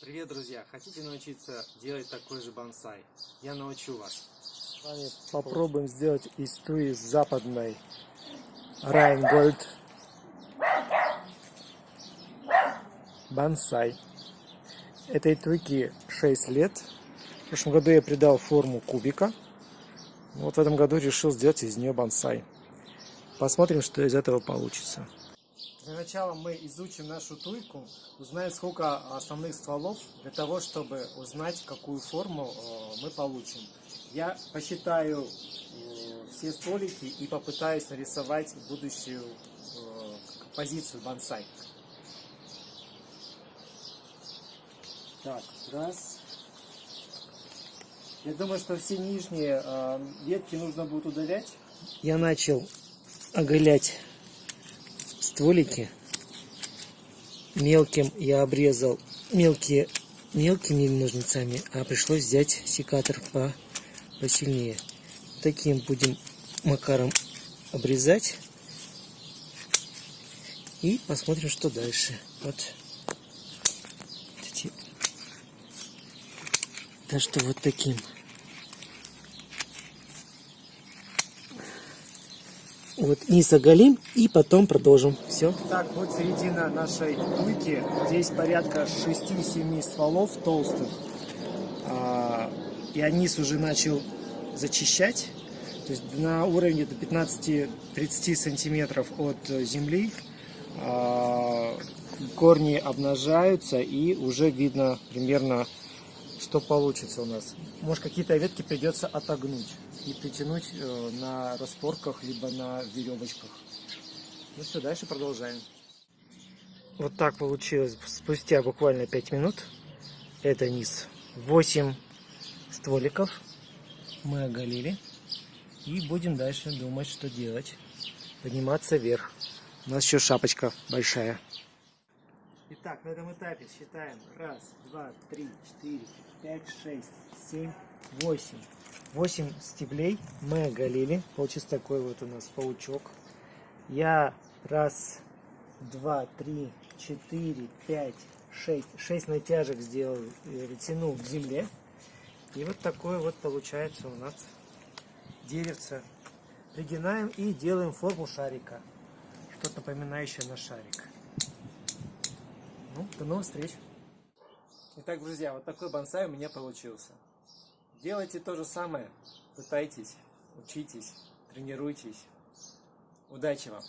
Привет, друзья! Хотите научиться делать такой же бонсай? Я научу вас. Попробуем сделать из туи западной Райнгольд бонсай. Этой туйке 6 лет. В прошлом году я придал форму кубика. Вот в этом году решил сделать из нее бонсай. Посмотрим, что из этого получится. Для начала мы изучим нашу туйку, узнаем сколько основных стволов, для того, чтобы узнать, какую форму э, мы получим. Я посчитаю э, все столики и попытаюсь нарисовать будущую э, позицию бонсай. Так, раз. Я думаю, что все нижние ветки нужно будет удалять. Я начал оголять стволики. Мелким я обрезал мелкие мелкими ножницами, а пришлось взять секатор по посильнее. Таким будем макаром обрезать. И посмотрим, что дальше. Вот. Так что вот таким. Вот низ оголим и потом продолжим. Все. Так, вот середина нашей туйки. Здесь порядка 6-7 стволов толстых. А, я низ уже начал зачищать. То есть на уровне до 15-30 сантиметров от земли а, корни обнажаются и уже видно примерно что получится у нас. Может какие-то ветки придется отогнуть и притянуть э, на распорках, либо на веревочках. Ну все, дальше продолжаем. Вот так получилось спустя буквально 5 минут. Это низ. 8 стволиков мы оголили. И будем дальше думать, что делать. Подниматься вверх. У нас еще шапочка большая. Итак, на этом этапе считаем. Раз, два, три, четыре, пять, шесть, семь, восемь. Восемь стеблей мы оголили. Получился такой вот у нас паучок. Я раз, два, три, четыре, пять, шесть. Шесть натяжек сделал, тянул к земле. И вот такое вот получается у нас деревце. Пригинаем и делаем форму шарика. Что-то напоминающее на шарик. Ну, до новых встреч! Итак, друзья, вот такой бонсай у меня получился. Делайте то же самое, пытайтесь, учитесь, тренируйтесь. Удачи вам!